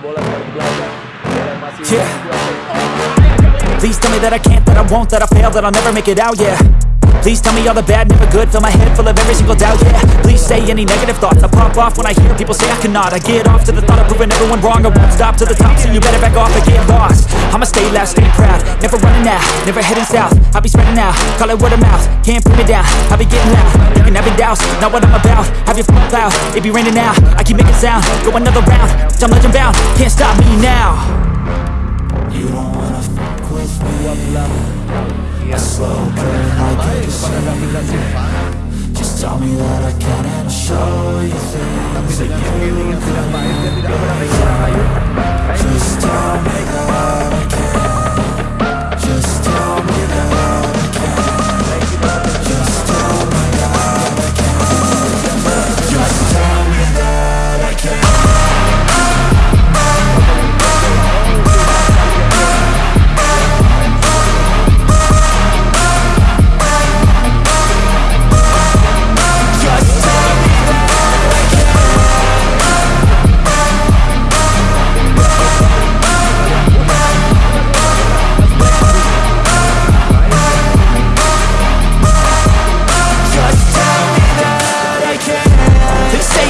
Bola masih Yeah. Please tell me that I can't, that I won't, that I fail, that I'll never make it out, yeah Please tell me all the bad, never good, fill my head full of every single doubt, yeah. Please say any negative thoughts, I pop off when I hear people say I cannot. I get off to the thought of proving everyone wrong, I won't stop to the top, so you better back off and get lost. I'ma stay loud, stay proud, never running out, never heading south. I'll be spreading out, call it word of mouth, can't put me down, I'll be getting loud. You can have your doubts, not what I'm about, have your phone loud, it be raining now. I keep making sound, go another round, I'm legend bound, can't stop me now. You don't wanna fuck with me A slow burn Just tell me that I can and I'll show you things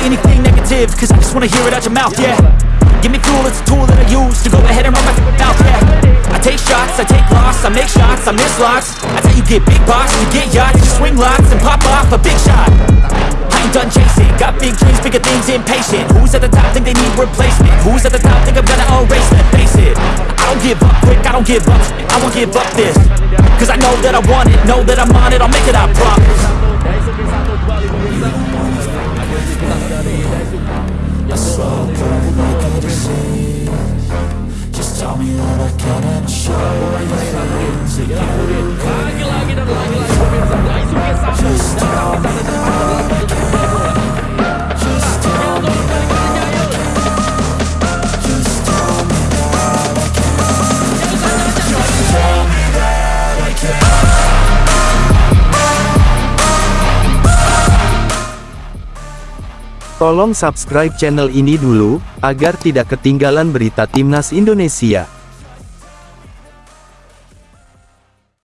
anything negative Cause I just wanna hear it out your mouth, yeah. Give me fuel, it's a tool that I use To go ahead and run my mouth, yeah. I take shots, I take loss, I make shots, I miss lots. That's how you get big box, you get yachts You swing lots and pop off a big shot. I ain't done chasing, got big dreams, bigger things, impatient Who's at the top think they need replacement? Who's at the top think I'm gonna erase them? Face it, I don't give up quick, I don't give up I won't give up this. Cause I know that I want it, know that I'm on it I'll make it, I promise Lagi lagi dan lagi lagi pemirsa Daisuke Sato Tolong subscribe channel ini dulu, agar tidak ketinggalan berita Timnas Indonesia.